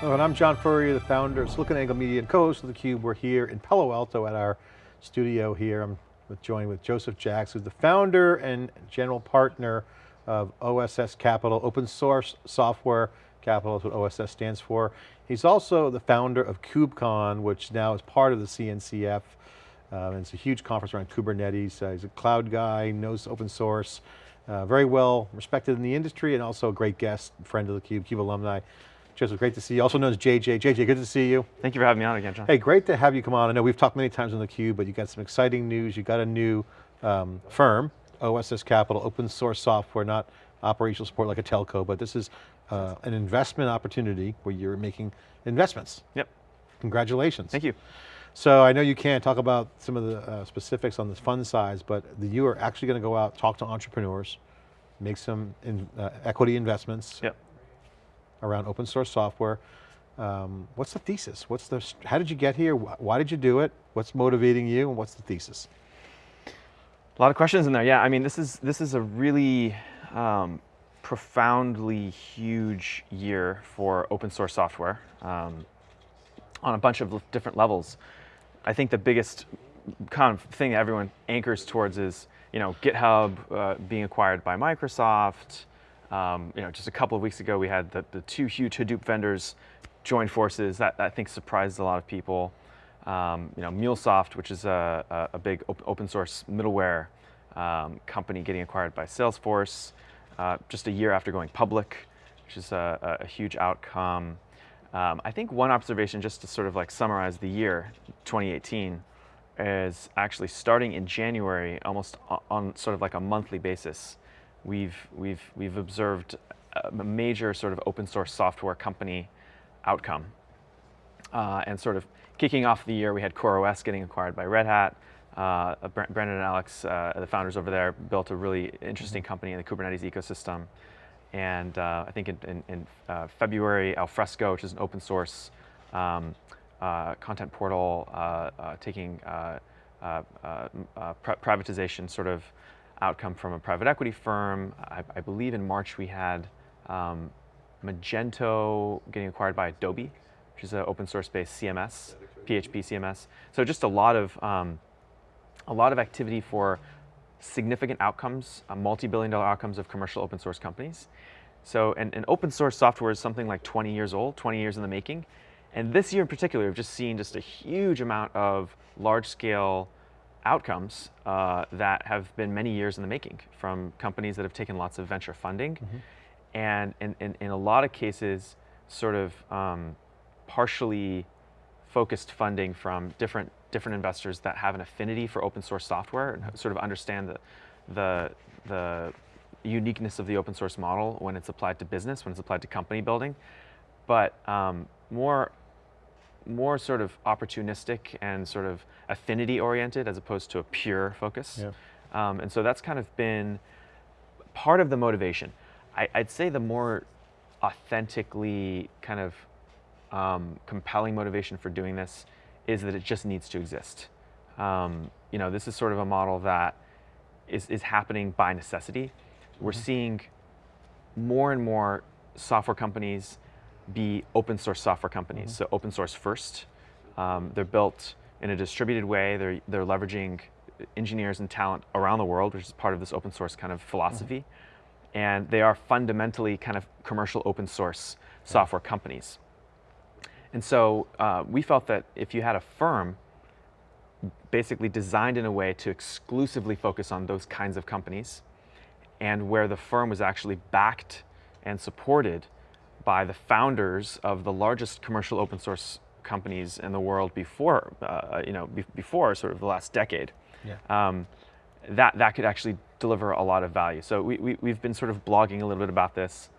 Hello, and I'm John Furrier, the founder of SiliconANGLE Media and co-host of theCUBE. We're here in Palo Alto at our studio here. I'm joined with Joseph Jacks, who's the founder and general partner of OSS Capital, open source software capital is what OSS stands for. He's also the founder of KubeCon, which now is part of the CNCF. Um, it's a huge conference around Kubernetes. Uh, he's a cloud guy, knows open source, uh, very well respected in the industry and also a great guest, friend of the Cube, CUBE alumni. Joseph, great to see you. Also known as JJ. JJ, good to see you. Thank you for having me on again, John. Hey, great to have you come on. I know we've talked many times on theCUBE, but you got some exciting news. You got a new um, firm, OSS Capital, open source software, not operational support like a telco, but this is uh, an investment opportunity where you're making investments. Yep. Congratulations. Thank you. So I know you can't talk about some of the uh, specifics on this fund size, but the, you are actually going to go out, talk to entrepreneurs, make some in, uh, equity investments. Yep around open source software. Um, what's the thesis? What's the, how did you get here? Why did you do it? What's motivating you and what's the thesis? A lot of questions in there. Yeah, I mean, this is, this is a really um, profoundly huge year for open source software um, on a bunch of different levels. I think the biggest kind of thing that everyone anchors towards is, you know, GitHub uh, being acquired by Microsoft, um, you know, just a couple of weeks ago, we had the, the two huge Hadoop vendors join forces. That, I think surprised a lot of people. Um, you know, MuleSoft, which is a, a big op open source middleware um, company getting acquired by Salesforce, uh, just a year after going public, which is a, a huge outcome. Um, I think one observation, just to sort of like summarize the year, 2018, is actually starting in January, almost on sort of like a monthly basis we've, we've, we've observed a major sort of open source software company outcome. Uh, and sort of kicking off the year, we had CoreOS getting acquired by Red Hat. Uh, Brandon and Alex, uh, the founders over there, built a really interesting mm-hmm. company in the Kubernetes ecosystem. And uh, I think in, in, in uh, February, Alfresco, which is an open source um, uh, content portal, taking privatization sort of outcome from a private equity firm. I, I believe in March we had um, Magento getting acquired by Adobe, which is an open source based CMS, PHP CMS. So just a lot of, um, a lot of activity for significant outcomes, uh, multi-billion dollar outcomes of commercial open source companies. So, and, and open source software is something like 20 years old, 20 years in the making. And this year in particular, we've just seen just a huge amount of large scale outcomes uh, that have been many years in the making from companies that have taken lots of venture funding. Mm -hmm. And in, in, in, a lot of cases, sort of um, partially focused funding from different, different investors that have an affinity for open source software and sort of understand the, the, the uniqueness of the open source model when it's applied to business, when it's applied to company building. But um, more more sort of opportunistic and sort of affinity oriented as opposed to a pure focus. Yeah. Um, and so that's kind of been part of the motivation. I, would say the more authentically kind of um, compelling motivation for doing this is that it just needs to exist. Um, you know, this is sort of a model that is, is happening by necessity. We're mm -hmm. seeing more and more software companies be open source software companies. Mm -hmm. So open source first. Um, they're built in a distributed way. They're, they're leveraging engineers and talent around the world, which is part of this open source kind of philosophy. Mm -hmm. And they are fundamentally kind of commercial open source software companies. And so uh, we felt that if you had a firm basically designed in a way to exclusively focus on those kinds of companies and where the firm was actually backed and supported by the founders of the largest commercial open source companies in the world before, uh, you know, be before sort of the last decade. Yeah. Um, that, that could actually deliver a lot of value. So we, we, have been sort of blogging a little bit about this.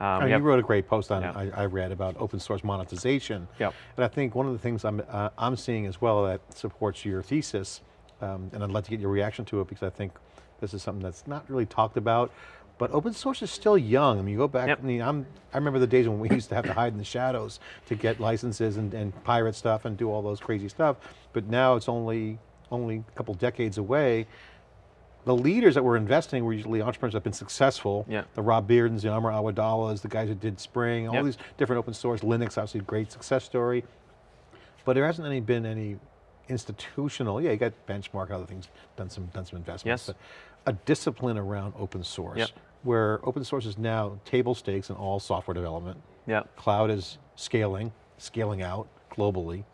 Um, you have, wrote a great post on, yeah. I, I, read about open source monetization. Yep. And I think one of the things I'm, uh, I'm seeing as well that supports your thesis, um, and I'd like to get your reaction to it because I think this is something that's not really talked about, but open source is still young. I mean, you go back, yep. I mean, I'm, I remember the days when we used to have to hide in the shadows to get licenses and, and pirate stuff and do all those crazy stuff. But now it's only, only a couple decades away. the leaders that were investing were usually entrepreneurs that have been successful. Yeah. The Rob Beardens, the Amar Awadalas, the guys that did Spring, all Yep. these different open source, Linux, obviously a great success story. But there hasn't any been any institutional, yeah, you got Benchmark and other things, done some, done some investments. Yes. But a discipline around open source, Yep. Where open source is now table stakes in all software development. Yeah. Cloud is scaling, scaling out globally.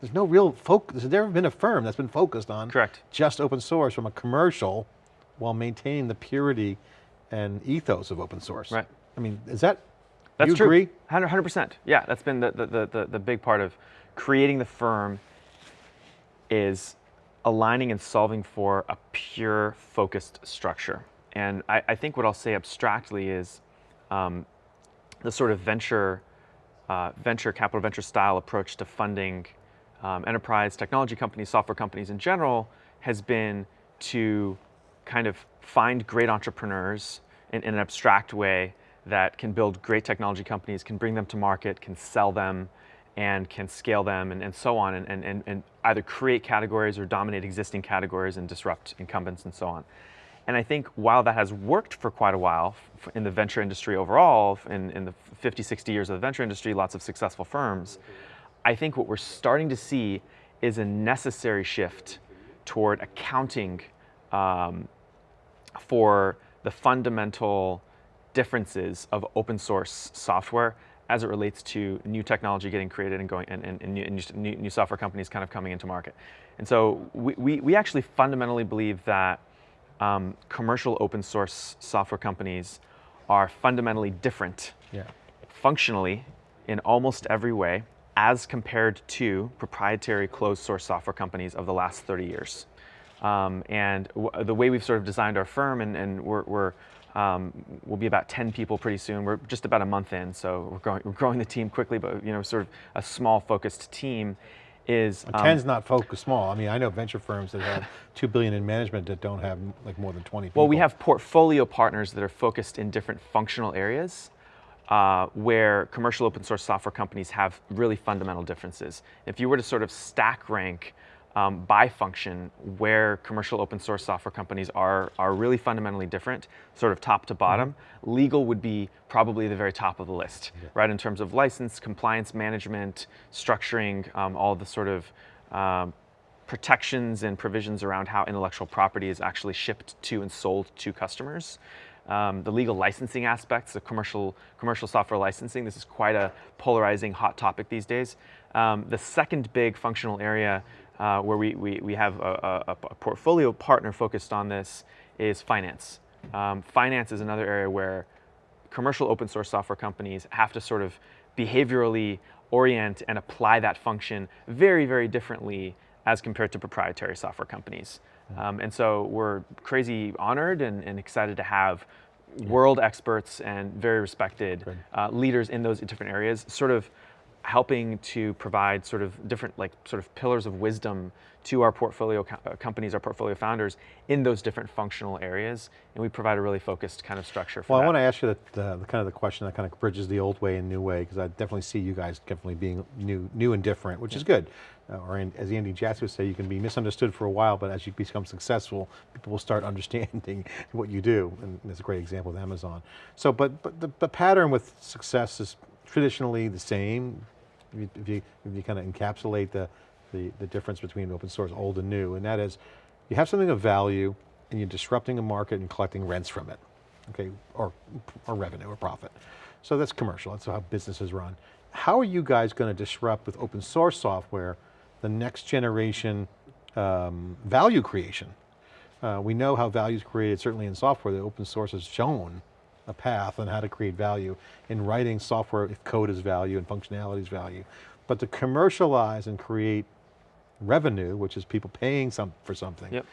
There's no real focus, there's never been a firm that's been focused on Correct. just open source from a commercial while maintaining the purity and ethos of open source. Right. I mean, is that, That's you true. agree? 100 percent. Yeah, that's been the, the, the, the, the big part of creating the firm is aligning and solving for a pure focused structure. And I, I think what I'll say abstractly is um, the sort of venture, uh, venture capital, venture style approach to funding um, enterprise technology companies, software companies in general, has been to kind of find great entrepreneurs in, in an abstract way that can build great technology companies, can bring them to market, can sell them, and can scale them, and, and so on, and, and, and, and either create categories or dominate existing categories and disrupt incumbents and so on. And I think while that has worked for quite a while in the venture industry overall, in, in the 50, 60 years of the venture industry, lots of successful firms, I think what we're starting to see is a necessary shift toward accounting um, for the fundamental differences of open source software as it relates to new technology getting created and going and, and, and new, new, new software companies kind of coming into market. And so we, we, we actually fundamentally believe that um, commercial open source software companies are fundamentally different Yeah. functionally in almost every way as compared to proprietary closed source software companies of the last 30 years. Um, and w- the way we've sort of designed our firm, and, and we're, we're um, we'll be about 10 people pretty soon. We're just about a month in, so we're growing, we're growing the team quickly, but you know, sort of a small focused team is um, Ten's not focused small. I mean, I know venture firms that have two billion in management that don't have like more than 20 people. Well, we have portfolio partners that are focused in different functional areas uh, where commercial open source software companies have really fundamental differences. If you were to sort of stack rank um, by function where commercial open source software companies are, are really fundamentally different, sort of top to bottom, legal would be probably the very top of the list, right? In terms of license, compliance management, structuring, um, all the sort of um, protections and provisions around how intellectual property is actually shipped to and sold to customers. Um, the legal licensing aspects the commercial, commercial software licensing, this is quite a polarizing hot topic these days. Um, the second big functional area uh, where we, we, we have a, a, a portfolio partner focused on this is finance. Um, finance is another area where commercial open source software companies have to sort of behaviorally orient and apply that function very, very differently as compared to proprietary software companies. Um, and so we're crazy honored and, and excited to have world experts and very respected uh, leaders in those different areas, sort of helping to provide sort of different like sort of pillars of wisdom to our portfolio co- uh, companies, our portfolio founders in those different functional areas, and we provide a really focused kind of structure for Well, I want to ask you the, the, the kind of the question that kind of bridges the old way and new way, because I definitely see you guys definitely being new, new and different, which is good. Uh, or in, as Andy Jassy would say, you can be misunderstood for a while, but as you become successful, people will start understanding what you do, and there's a great example with Amazon. So, but, but the, the pattern with success is traditionally the same, you, if you, if you kind of encapsulate the, the, the difference between open source, old and new, and that is, you have something of value, and you're disrupting a market and collecting rents from it, okay, or, or revenue or profit. So that's commercial, that's how businesses run. How are you guys going to disrupt with open source software the next generation um, value creation? Uh, we know how value is created, certainly in software, the open source has shown a path on how to create value. In writing software, if code is value and functionality is value. But to commercialize and create revenue, which is people paying some for something, Yep.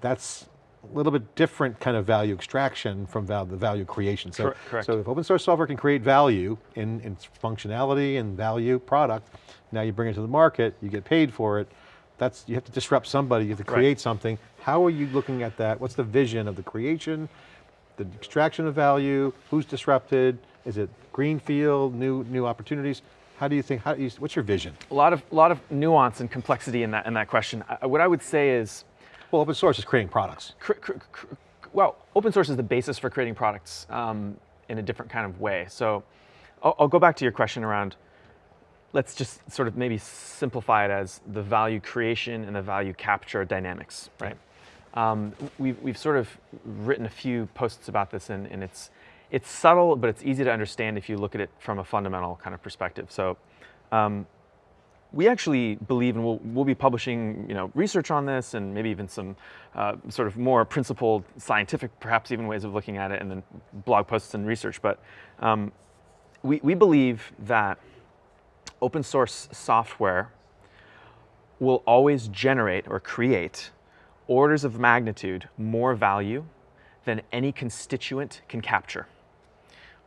that's a little bit different kind of value extraction from val the value creation. So, Cor- correct. so if open source software can create value in, in functionality and value product, now you bring it to the market, you get paid for it, that's, you have to disrupt somebody, you have to Right. create something. How are you looking at that? What's the vision of the creation, the extraction of value, who's disrupted? Is it greenfield, new, new opportunities? How do you think, how do you, what's your vision? a lot of lot of nuance and complexity in that in that question. I, what I would say is, Well, open source is creating products. cr- cr- cr- well, open source is the basis for creating products um, in a different kind of way. So I'll, I'll go back to your question around, let's just sort of maybe simplify it as the value creation and the value capture dynamics, right? Um, we've, we've sort of written a few posts about this and, and it's, it's subtle, but it's easy to understand if you look at it from a fundamental kind of perspective. So um, we actually believe, and we'll, we'll be publishing you know, research on this and maybe even some uh, sort of more principled scientific, perhaps even ways of looking at it and then blog posts and research. But um, we, we believe that open source software will always generate or create orders of magnitude more value than any constituent can capture,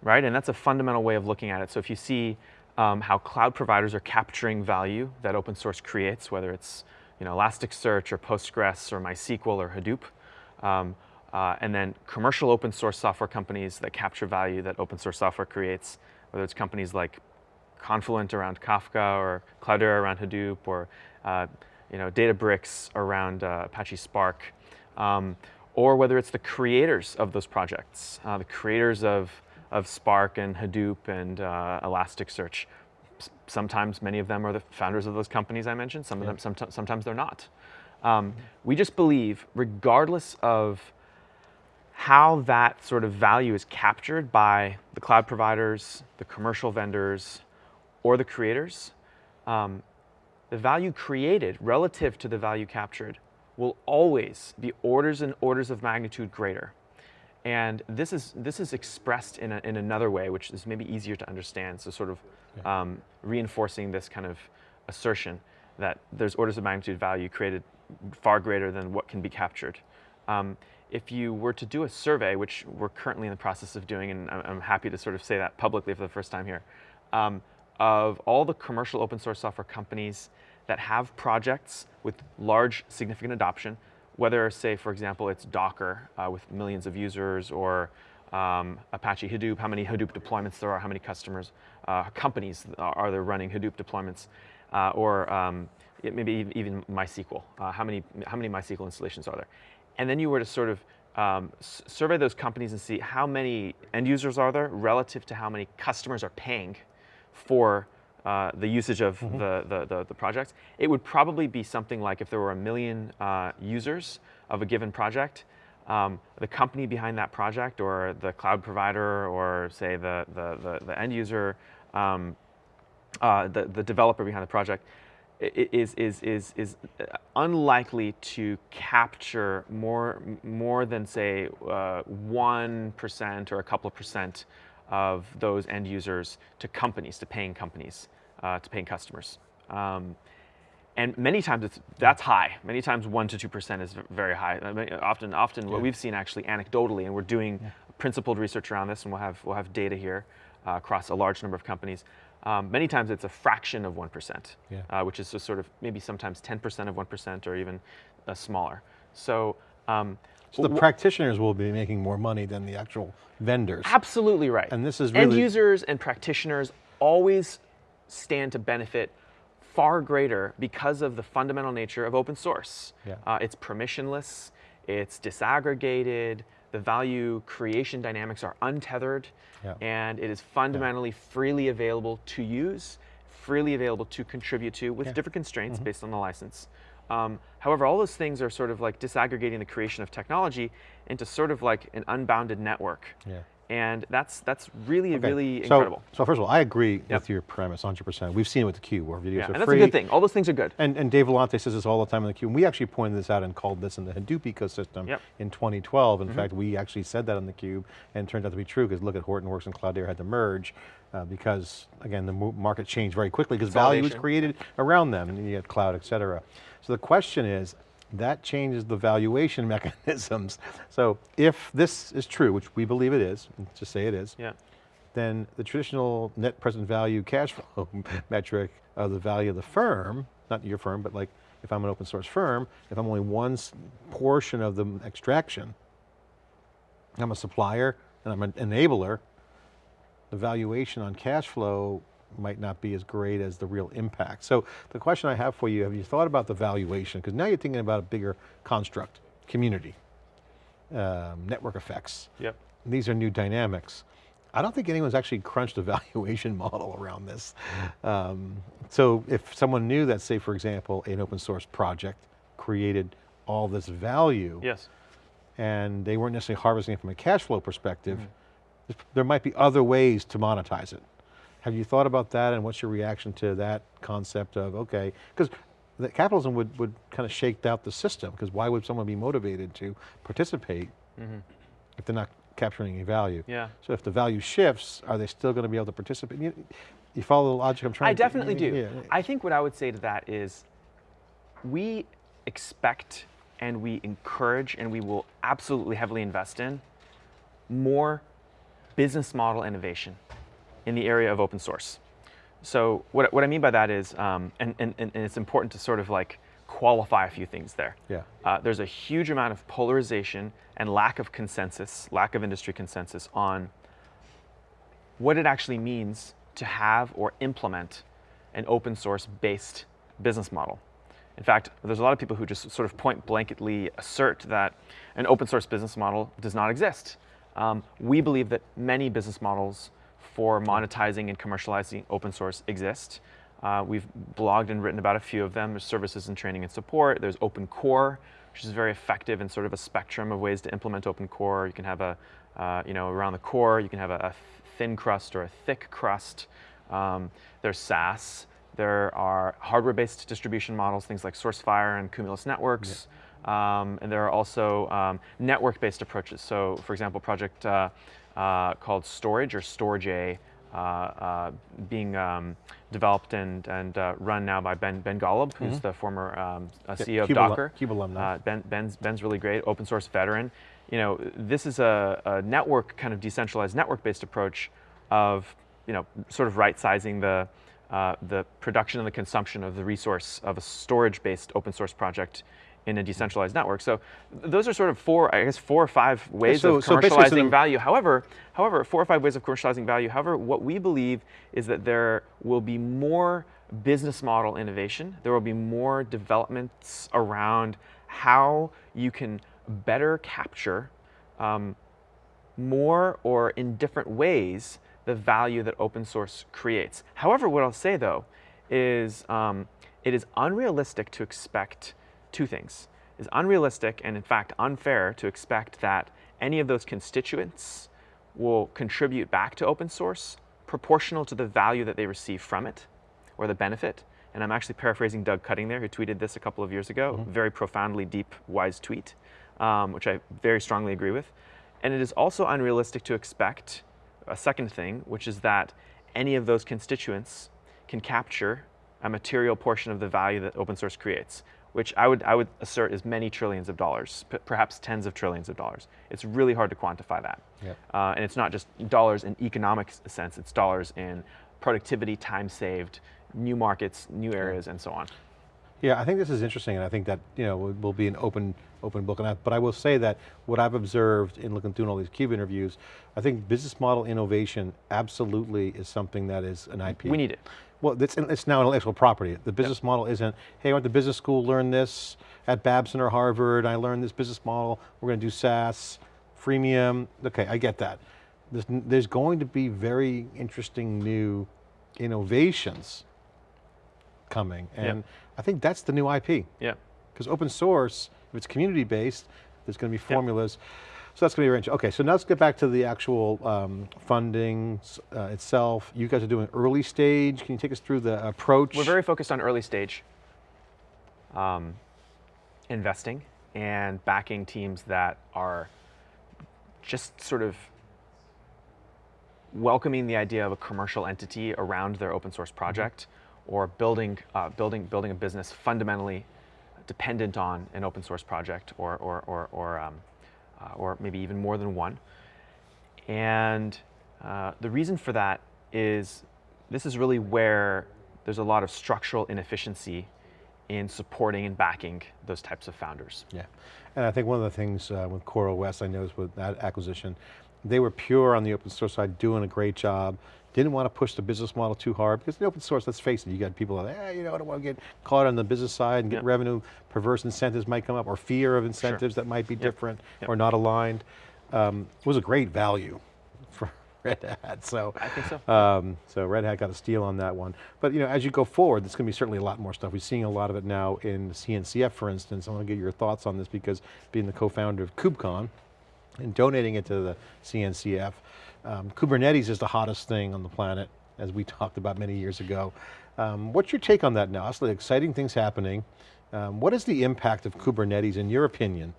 right? And that's a fundamental way of looking at it. So if you see um, how cloud providers are capturing value that open source creates, whether it's you know, Elasticsearch or Postgres or MySQL or Hadoop, um, uh, and then commercial open source software companies that capture value that open source software creates, whether it's companies like Confluent around Kafka or Cloudera around Hadoop or uh, you know, Databricks around uh, Apache Spark, um, or whether it's the creators of those projects, uh, the creators of, of Spark and Hadoop and uh, Elasticsearch. S sometimes many of them are the founders of those companies I mentioned, some Yeah. of them, somet- sometimes they're not. Um, we just believe, regardless of how that sort of value is captured by the cloud providers, the commercial vendors, or the creators, um, the value created relative to the value captured will always be orders and orders of magnitude greater. And this is, this is expressed in, a, in another way, which is maybe easier to understand. So sort of um, reinforcing this kind of assertion that there's orders of magnitude value created far greater than what can be captured. Um, if you were to do a survey, which we're currently in the process of doing, and I'm, I'm happy to sort of say that publicly for the first time here, um, of all the commercial open source software companies that have projects with large significant adoption, whether say, for example, it's Docker uh, with millions of users or um, Apache Hadoop, how many Hadoop deployments there are, how many customers, uh, companies are there running Hadoop deployments, uh, or um, it- maybe even- even MySQL, uh, how, many, how many MySQL installations are there? And then you were to sort of um, survey those companies and see how many end users are there relative to how many customers are paying for uh, the usage of the, the, the, the projects, it would probably be something like if there were a million uh, users of a given project, um, the company behind that project or the cloud provider or say the, the, the, the end user, um, uh, the, the developer behind the project, is, is, is, is uh, unlikely to capture more, more than say uh, 1% or a couple of percent of those end users to companies, to paying companies, uh, to paying customers. Um, and many times it's, that's high. Many times one to two percent is very high. I mean, often, often what we've seen actually anecdotally, and we're doing principled research around this, and we'll have we'll have data here uh, across a large number of companies. Um, many times it's a fraction of one percent, Yeah. uh, which is just sort of maybe sometimes ten percent of one percent or even uh, smaller. So. Um, So the practitioners will be making more money than the actual vendors. Absolutely right. And this is end really- users and practitioners always stand to benefit far greater because of the fundamental nature of open source. Yeah. Uh, it's permissionless, it's disaggregated, the value creation dynamics are untethered, Yeah. and it is fundamentally freely available to use, freely available to contribute to with different constraints Mm-hmm. based on the license. Um, however, all those things are sort of like disaggregating the creation of technology into sort of like an unbounded network. Yeah. And that's that's really Okay, really so, incredible. So first of all, I agree Yep. with your premise 100%. We've seen it with theCUBE where videos Yeah, are and that's free. a good thing. All those things are good. And, and Dave Vellante says this all the time in the Cube. We actually pointed this out and called this in the Hadoop ecosystem Yep. in 2012. In fact, we actually said that on the Cube and it turned out to be true because look at Hortonworks and Cloudera had to merge uh, because again, the market changed very quickly because value was created around them and you had cloud, et cetera. So the question is, that changes the valuation mechanisms. So if this is true, which we believe it is, just say it is, Yeah. then the traditional net present value cash flow metric of the value of the firm, not your firm, but like if I'm an open source firm, if I'm only one portion of the extraction, I'm a supplier and I'm an enabler, the valuation on cash flow might not be as great as the real impact. So the question I have for you, have you thought about the valuation? Because now you're thinking about a bigger construct, community, um, network effects. Yep. These are new dynamics. I don't think anyone's actually crunched a valuation model around this. Um, so if someone knew that, say for example, an open source project created all this value, Yes. and they weren't necessarily harvesting it from a cash flow perspective, Mm-hmm. there might be other ways to monetize it. Have you thought about that and what's your reaction to that concept of, okay, because capitalism would, would kind of shake out the system, because why would someone be motivated to participate mm-hmm. if they're not capturing any value? Yeah. So if the value shifts, are they still going to be able to participate? You, you follow the logic I'm trying I to- definitely do. Yeah. I think what I would say to that is we expect and we encourage and we will absolutely heavily invest in more business model innovation in the area of open source. So what, what I mean by that is, um, and, and, and it's important to sort of like qualify a few things there. Yeah. Uh, there's a huge amount of polarization and lack of consensus, lack of industry consensus on what it actually means to have or implement an open source based business model. In fact, there's a lot of people who just sort of point blanketly assert that an open source business model does not exist. Um, we believe that many business models for monetizing and commercializing open source exist. Uh, we've blogged and written about a few of them. There's services and training and support. There's Open Core, which is very effective in sort of a spectrum of ways to implement Open Core. You can have a, uh, you know, around the core, you can have a, a thin crust or a thick crust. Um, there's SaaS. There are hardware-based distribution models, things like SourceFire and Cumulus Networks. Um, and there are also um, network-based approaches. So, for example, project uh, uh, called Storj or Storj uh, uh, being um, developed and, and uh, run now by Ben, ben Golub, who's the former um, uh, Yeah, CEO of Cube Docker. Cube alumni. Uh, ben, Ben's, Ben's really great, open source veteran. You know, this is a, a network, kind of decentralized network-based approach of, you know, sort of right-sizing the, uh, the production and the consumption of the resource of a storage-based open source project in a decentralized network. So those are sort of four, I guess, four or five ways so- of commercializing so value. However, however, four or five ways of commercializing value. However, what we believe is that there will be more business model innovation. There will be more developments around how you can better capture um, more or in different ways the value that open source creates. However, what I'll say though is um, it is unrealistic to expect two things. It's unrealistic and in fact unfair to expect that any of those constituents will contribute back to open source proportional to the value that they receive from it or the benefit. And I'm actually paraphrasing Doug Cutting there, who tweeted this a couple of years ago, very profoundly deep, wise tweet, um, which I very strongly agree with. And it is also unrealistic to expect a second thing, which is that any of those constituents can capture a material portion of the value that open source creates, which I would, I would assert is many trillions of dollars, perhaps tens of trillions of dollars. It's really hard to quantify that. Yep. Uh, and it's not just dollars in economic sense, it's dollars in productivity, time saved, new markets, new areas, and so on. Yeah, I think this is interesting, and I think that you know will, will be an open open book. And I, but I will say that what I've observed in looking through all these Cube interviews, I think business model innovation absolutely is something that is an IP. We need it. Well, it's, it's now intellectual property. The business model isn't, hey, I went to business school, learned this at Babson or Harvard, I learned this business model, we're going to do SaaS, freemium. Okay, I get that. There's, there's going to be very interesting new innovations coming, and I think that's the new IP. Yeah. Because open source, if it's community based, there's going to be formulas. So that's going to be arranged. Okay, so now let's get back to the actual um, funding uh, itself. You guys are doing early stage. Can you take us through the approach? We're very focused on early stage um, investing and backing teams that are just sort of welcoming the idea of a commercial entity around their open source project or building, uh, building, building a business fundamentally dependent on an open source project or, or, or, or, um, or maybe even more than one. And uh, the reason for that is this is really where there's a lot of structural inefficiency in supporting and backing those types of founders. Yeah, and I think one of the things uh, with Core OS I noticed with that acquisition, they were pure on the open source side, doing a great job. Didn't want to push the business model too hard because in open source, let's face it, you got people that, eh, you know, I don't want to get caught on the business side and get Yep. revenue, perverse incentives might come up or fear of incentives that might be different or not aligned. Um, it was a great value for Red Hat, so. I think so. Um, so Red Hat got a steal on that one. But you know, as you go forward, there's going to be certainly a lot more stuff. We're seeing a lot of it now in CNCF, for instance. I want to get your thoughts on this because being the co-founder of KubeCon and donating it to the CNCF, um, Kubernetes is the hottest thing on the planet, as we talked about many years ago. Um, what's your take on that now? Obviously exciting things happening. Um, what is the impact of Kubernetes, in your opinion,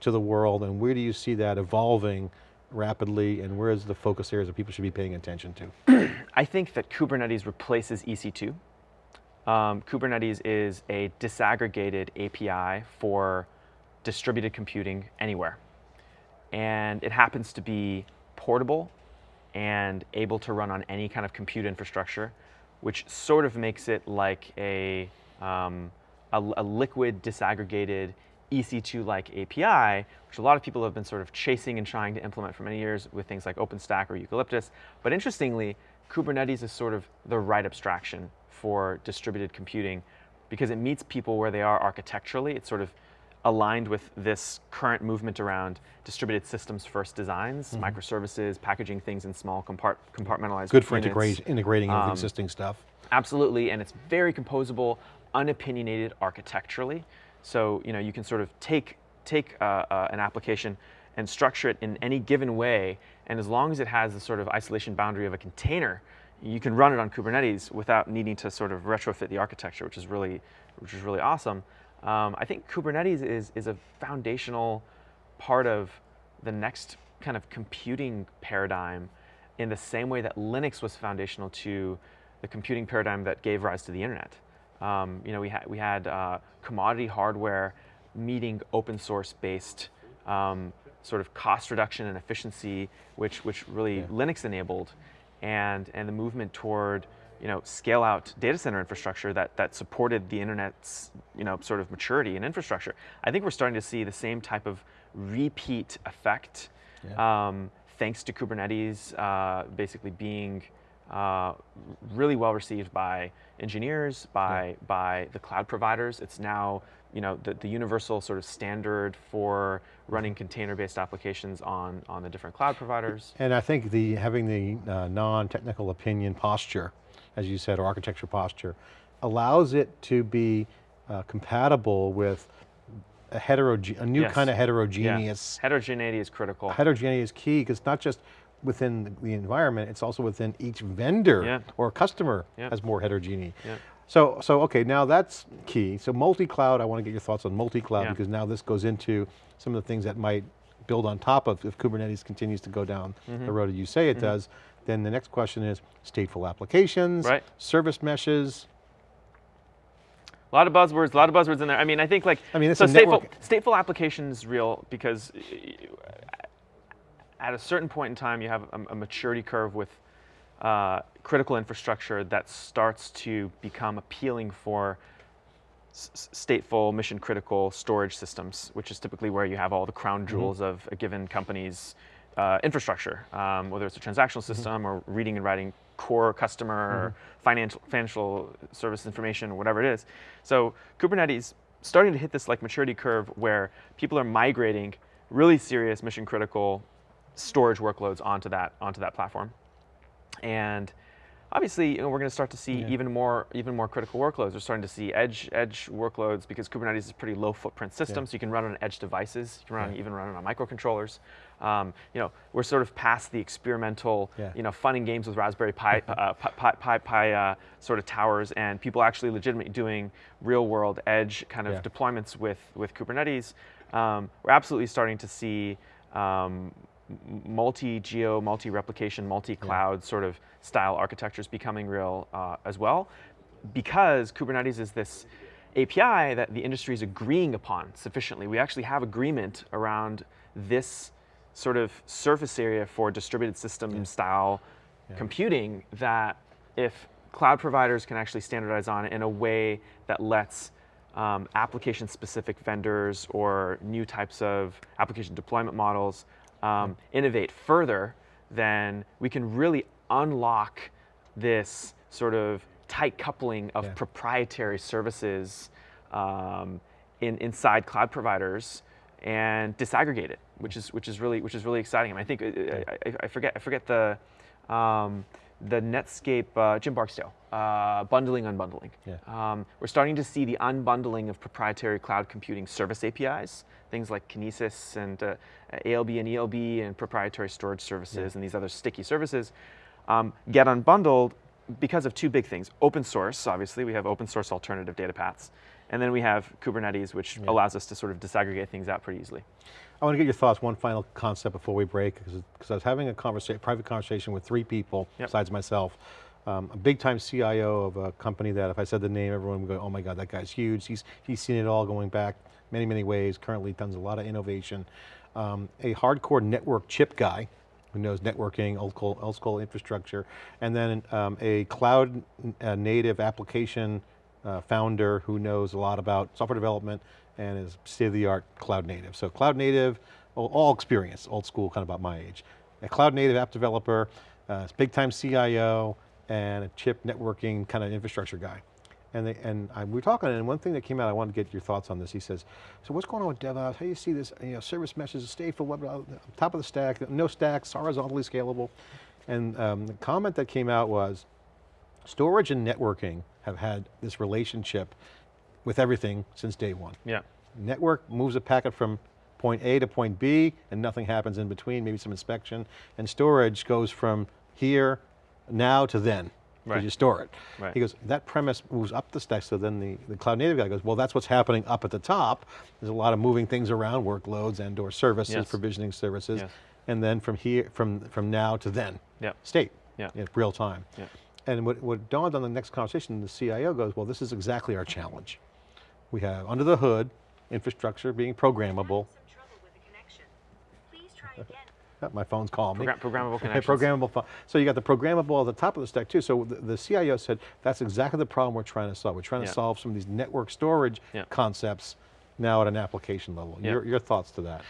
to the world and where do you see that evolving rapidly and where is the focus areas that people should be paying attention to? I think that Kubernetes replaces EC2. Um, Kubernetes is a disaggregated API for distributed computing anywhere. And it happens to be portable and able to run on any kind of compute infrastructure, which sort of makes it like a, um, a, a liquid disaggregated EC2-like API, which a lot of people have been sort of chasing and trying to implement for many years with things like OpenStack or Eucalyptus. But interestingly, Kubernetes is sort of the right abstraction for distributed computing because it meets people where they are architecturally. It's sort of aligned with this current movement around distributed systems first designs, Mm-hmm. microservices, packaging things in small compart compartmentalized Good for integrate, integrating with Um, existing stuff. Absolutely, and it's very composable, unopinionated architecturally. So you know you can sort of take take uh, uh, an application and structure it in any given way, and as long as it has the sort of isolation boundary of a container, you can run it on Kubernetes without needing to sort of retrofit the architecture, which is really which is really awesome. Um, I think Kubernetes is is a foundational part of the next kind of computing paradigm in the same way that Linux was foundational to the computing paradigm that gave rise to the internet. Um, you know, we, had we had uh, commodity hardware meeting open source based um, sort of cost reduction and efficiency, which, which really Linux enabled, and, and the movement toward you know, scale out data center infrastructure that, that supported the internet's you know, sort of maturity and infrastructure. I think we're starting to see the same type of repeat effect um, thanks to Kubernetes uh, basically being uh, really well received by engineers, by, by the cloud providers. It's now you know, the, the universal sort of standard for running container-based applications on, on the different cloud providers. And I think the having the uh, non-technical opinion posture, as you said, or architecture posture, allows it to be uh, compatible with a, a new Yes. kind of Yeah. heterogeneous. Heterogeneity is critical. Heterogeneity is key because not just within the- environment, it's also within each vendor Yeah. or customer Yeah. has more heterogeneity. Yeah. So, so okay, now that's key. So multi-cloud, I want to get your thoughts on multi-cloud Yeah. because now this goes into some of the things that might build on top of if Kubernetes continues to go down Mm-hmm. the road that you say it does. Then the next question is stateful applications, Right. service meshes. A lot of buzzwords, a lot of buzzwords in there. I mean, I think like I mean, so stateful, stateful application is real because at a certain point in time, you have a, a maturity curve with uh, critical infrastructure that starts to become appealing for stateful, mission critical storage systems, which is typically where you have all the crown jewels of a given company's uh, infrastructure, um, whether it's a transactional system or reading and writing core customer or financial, financial service information or whatever it is. So Kubernetes starting to hit this like maturity curve where people are migrating really serious mission critical storage workloads onto that onto that platform. And obviously, you know, we're going to start to see Yeah. even more even more critical workloads. We're starting to see edge edge workloads because Kubernetes is a pretty low footprint system, so you can run on edge devices. You can run Yeah. even run it on microcontrollers. Um, you know, we're sort of past the experimental, Yeah. you know, fun and games with Raspberry Pi, uh, Pi, Pi, Pi, uh, sort of towers, and people actually legitimately doing real world edge kind of Yeah. deployments with with Kubernetes. Um, we're absolutely starting to see um, multi-geo, multi-replication, multi-cloud sort of style architectures becoming real uh, as well, because Kubernetes is this API that the industry is agreeing upon sufficiently. We actually have agreement around this sort of surface area for distributed system style computing that if cloud providers can actually standardize on it in a way that lets um, application specific vendors or new types of application deployment models um, innovate further, then we can really unlock this sort of tight coupling of Yeah. proprietary services um, in, inside cloud providers and disaggregate it, which is which is really which is really exciting. I, mean, I think uh, I, I, I forget I forget the um, the Netscape uh, Jim Barksdale uh, bundling unbundling. Yeah. Um, we're starting to see the unbundling of proprietary cloud computing service APIs, things like Kinesis and uh, ALB and ELB and proprietary storage services and these other sticky services um, get unbundled because of two big things. Open source, obviously, we have open source alternative data paths. And then we have Kubernetes, which allows us to sort of disaggregate things out pretty easily. I want to get your thoughts, one final concept before we break, because I was having a conversation, private conversation with three people, Yep. besides myself. Um, a big time CIO of a company that if I said the name, everyone would go, oh my God, that guy's huge. He's, he's seen it all going back many, many ways, currently does a lot of innovation. Um, a hardcore network chip guy, who knows networking, old school, old school infrastructure, and then um, a cloud uh, native application uh, founder who knows a lot about software development and is state-of-the-art cloud native. So cloud native, all, experience, old school, kind of about my age. A cloud native app developer, uh, big time CIO, and a chip networking kind of infrastructure guy. And, they, and I, we were talking, and one thing that came out, I wanted to get your thoughts on this. He says, so what's going on with DevOps? How do you see this, you know, service meshes, stateful, web, uh, top of the stack, no stacks, horizontally scalable. And um, the comment that came out was, storage and networking have had this relationship with everything since day one. Yeah. Network moves a packet from point A to point B and nothing happens in between, maybe some inspection. And storage goes from here, now to then, because Right. you store it. Right. He goes, that premise moves up the stack, so then the, the cloud native guy goes, well, that's what's happening up at the top. There's a lot of moving things around, workloads and or services, Yes. provisioning services. Yes. And then from here, from, from now to then, Yep. state, Yeah. in real time. Yeah. And what, what dawned on the next conversation, the CIO goes, well, this is exactly our challenge. We have under the hood, infrastructure being programmable. Some trouble with the connection. Try again. Oh, my phone's calling me. Programmable Okay, connections. Programmable, phone. so you got the programmable at the top of the stack too. So the, the CIO said, that's exactly the problem we're trying to solve. We're trying to solve some of these network storage Yeah. concepts now at an application level. Yeah. Your, your thoughts to that?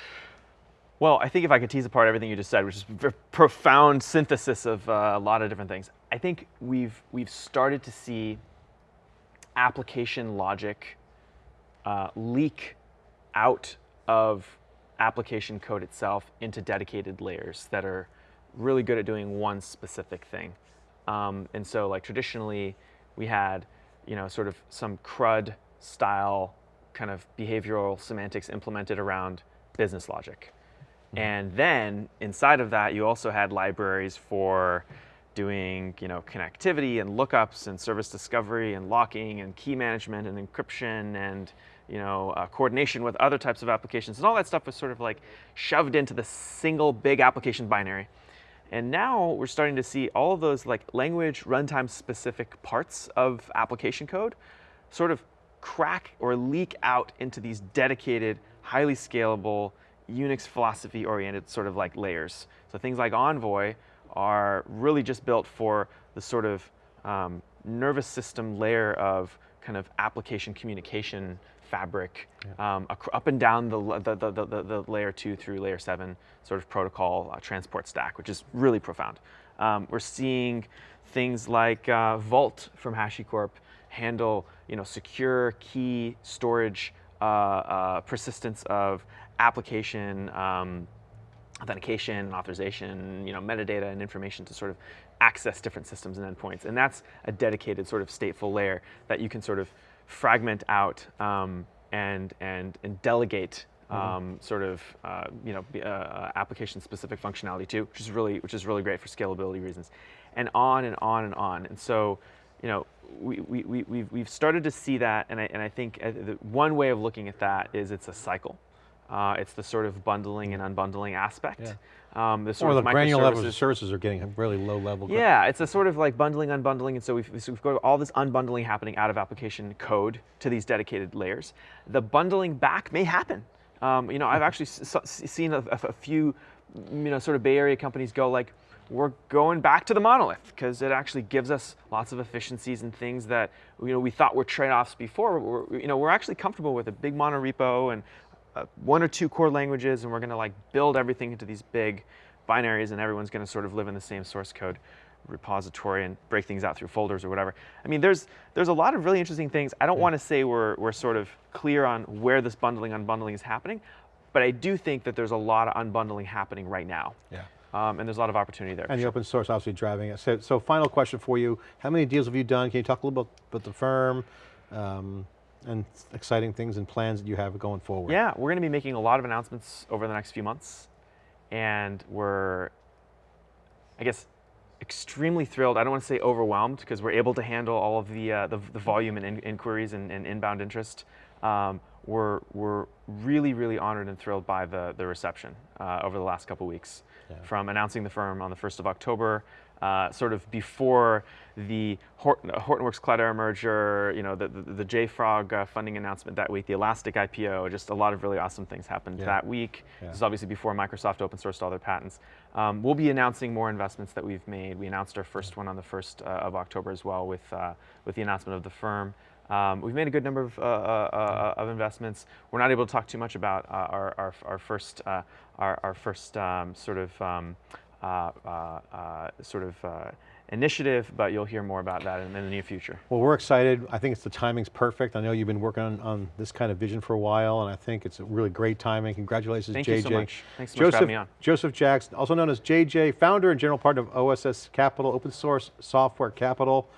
Well, I think if I could tease apart everything you just said, which is a profound synthesis of uh, a lot of different things, I think we've we've started to see application logic uh, leak out of application code itself into dedicated layers that are really good at doing one specific thing. Um, and so, like traditionally, we had, you know, sort of some CRUD style kind of behavioral semantics implemented around business logic. And then inside of that, you also had libraries for doing, you know, connectivity and lookups and service discovery and locking and key management and encryption and, you know, uh, coordination with other types of applications. And all that stuff was sort of like shoved into the single big application binary. And now we're starting to see all of those like language runtime specific parts of application code sort of crack or leak out into these dedicated, highly scalable, Unix philosophy oriented sort of like layers. So things like Envoy are really just built for the sort of um, nervous system layer of kind of application communication fabric um, up and down the, the, the, the, the, the layer two through layer seven sort of protocol uh, transport stack, which is really profound. Um, we're seeing things like uh, Vault from HashiCorp handle you know, secure key storage uh, uh, persistence of application um, authentication and authorization, you know, metadata and information to sort of access different systems and endpoints. And that's a dedicated sort of stateful layer that you can sort of fragment out um, and, and, and delegate um, sort of, uh, you know, uh, uh, application-specific functionality to, which is really, which is really great for scalability reasons, and on and on and on. And so, you know, we, we, we, we've, we've started to see that, and I, and I think uh, the, one way of looking at that is it's a cycle. Uh, it's the sort of bundling and unbundling aspect. Um, the sort Or the of granular levels of services are getting really low level. yeah, it's a sort of like bundling, unbundling, and so we've, so we've got all this unbundling happening out of application code to these dedicated layers. The bundling back may happen. Um, you know, I've actually seen a, a- a few, you know, sort of Bay Area companies go like, we're going back to the monolith because it actually gives us lots of efficiencies and things that you know we thought were trade-offs before. We're, you know, we're actually comfortable with a big monorepo and uh, one or two core languages, and we're going to like build everything into these big binaries, and everyone's going to sort of live in the same source code. repository and break things out through folders or whatever. I mean, there's there's a lot of really interesting things. I don't want to say we're we're sort of clear on where this bundling unbundling is happening, but I do think that there's a lot of unbundling happening right now. Yeah. Um, and there's a lot of opportunity there. And the sure. open source obviously driving it. So, so final question for you, how many deals have you done? Can you talk a little bit about the firm um, and exciting things and plans that you have going forward? Yeah, we're going to be making a lot of announcements over the next few months, and we're, I guess, extremely thrilled. I don't want to say overwhelmed because we're able to handle all of the uh, the, the volume and in, inquiries and, and inbound interest. Um, we're we're really really honored and thrilled by the the reception uh, over the last couple weeks, Yeah. from announcing the firm on the first of October. Uh, sort of before the Horton, Hortonworks Cloudera merger, you know, the, the, the JFrog uh, funding announcement that week, the Elastic IPO, just a lot of really awesome things happened Yeah. that week. Yeah. This is obviously before Microsoft open sourced all their patents. Um, we'll be announcing more investments that we've made. We announced our first one on the 1st uh, of October as well with, uh, with the announcement of the firm. Um, we've made a good number of, uh, uh, uh, of investments. We're not able to talk too much about uh, our, our, our first, uh, our, our first um, sort of um, uh, uh, uh, sort of uh, initiative, but you'll hear more about that in, in the near future. Well, we're excited. I think it's the timing's perfect. I know you've been working on, on this kind of vision for a while, and I think it's a really great timing. Congratulations, Thank JJ. you so much. Thanks so much for Joseph, having me on. Joseph Jacks, also known as JJ, founder and general partner of OSS Capital, open source software capital,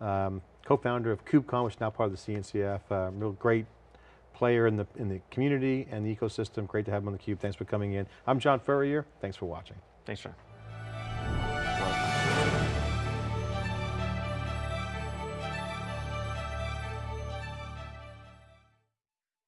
um, co-founder of KubeCon, which is now part of the CNCF. Uh, real great player in the, in the community and the ecosystem. Great to have him on theCUBE. Thanks for coming in. I'm John Furrier. Thanks for watching. Thanks, John.